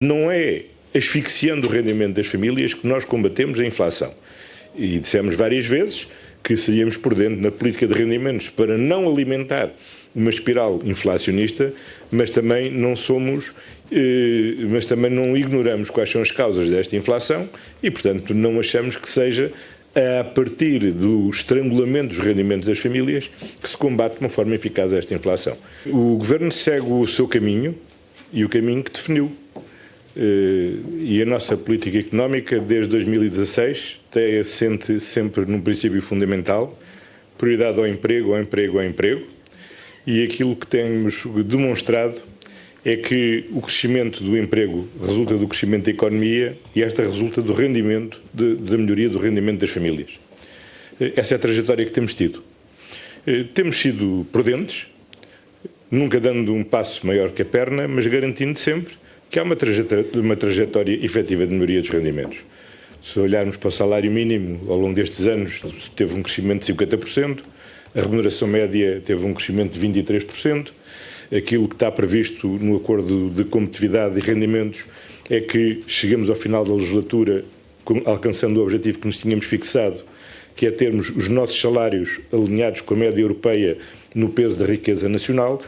Não é asfixiando o rendimento das famílias que nós combatemos a inflação. E dissemos várias vezes que seríamos por dentro na política de rendimentos para não alimentar uma espiral inflacionista, mas também não somos, eh, mas também não ignoramos quais são as causas desta inflação e, portanto, não achamos que seja a partir do estrangulamento dos rendimentos das famílias que se combate de uma forma eficaz esta inflação. O Governo segue o seu caminho e o caminho que definiu. Eh, e a nossa política económica, desde 2016, tem assente sempre num princípio fundamental, prioridade ao emprego, ao emprego, ao emprego, e aquilo que temos demonstrado é que o crescimento do emprego resulta do crescimento da economia e esta resulta do rendimento, de, da melhoria do rendimento das famílias. Eh, essa é a trajetória que temos tido. Eh, temos sido prudentes, nunca dando um passo maior que a perna, mas garantindo sempre que há uma trajetória, uma trajetória efetiva de melhoria dos rendimentos. Se olharmos para o salário mínimo, ao longo destes anos teve um crescimento de 50%, a remuneração média teve um crescimento de 23%, aquilo que está previsto no acordo de competitividade e rendimentos é que chegamos ao final da legislatura alcançando o objetivo que nos tínhamos fixado, que é termos os nossos salários alinhados com a média europeia no peso da riqueza nacional,